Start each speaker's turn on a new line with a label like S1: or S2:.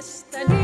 S1: destiny.